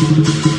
Thank you.